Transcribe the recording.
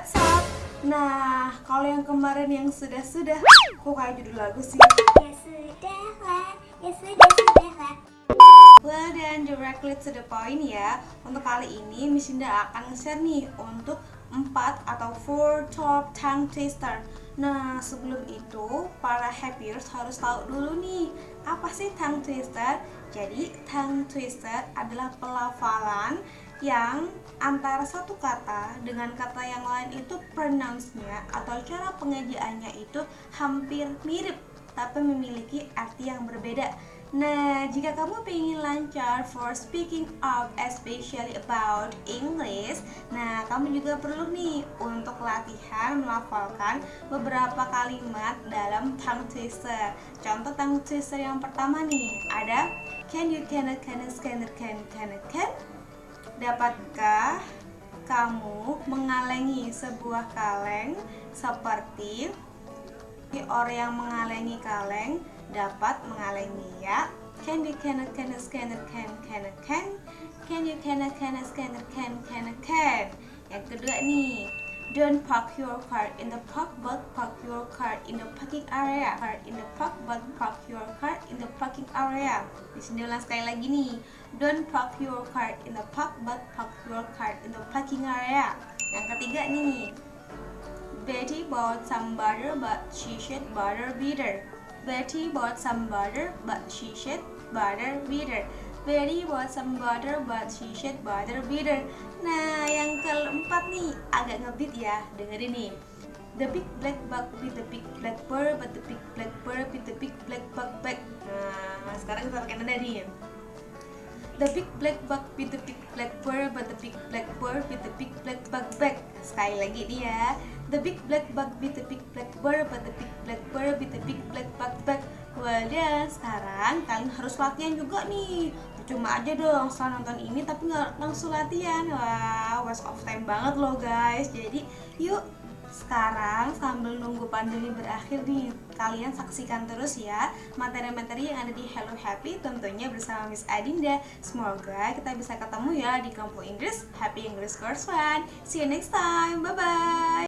What's up? Nah, kalau yang kemarin yang sudah-sudah, kok kayak judul lagu sih? Ya sudahlah, ya sudah sudahlah. Dan directly to the point ya Untuk kali ini Miss Indah akan nge-share nih Untuk 4 atau 4 top tongue twister Nah sebelum itu para happyers harus tahu dulu nih Apa sih tongue twister? Jadi tongue twister adalah pelafalan yang antara satu kata dengan kata yang lain itu pronounce-nya atau cara pengejaannya itu hampir mirip tapi memiliki arti yang berbeda. Nah, jika kamu ingin lancar for speaking up especially about English, nah kamu juga perlu nih untuk latihan melafalkan beberapa kalimat dalam tongue twister. Contoh tongue twister yang pertama nih, ada can you can can can can can can Dapatkah kamu mengalengi sebuah kaleng seperti orang yang mengalengi kaleng dapat mengalengi ya can you can can can can can can can you can can can can can can yang kedua nih Don't park your car in the park but park your car in the parking area. Car in the park but park your car in the parking area. Di sini ulang sekali lagi nih. Don't park your car in the park but park your car in the parking area. Yang ketiga nih. Betty bought some butter but she said butter bitter. Betty bought some butter but she said butter bitter. Betty bought some butter but she said butter bitter. Nah, yang keempat nih agak ngebit ya. Dengerin nih. The big black bug with the big black bird, but the big black bird with the big black bug back. Nah, sekarang kita pakai nada nih. The big black bug with the big black bird, but the big black bird with the big black bug back. Sekali lagi nih ya. The big black bug with the big black bird, but the big black bird with the big black bug back. Wadah, sekarang kalian harus latihan juga nih. Cuma aja dong setelah nonton ini tapi nggak langsung latihan. Wah, waste of time banget loh guys. Jadi yuk sekarang sambil nunggu pandemi berakhir nih kalian saksikan terus ya materi-materi yang ada di Hello Happy tentunya bersama Miss Adinda. Semoga kita bisa ketemu ya di kampung Inggris Happy English Course One. See you next time. Bye bye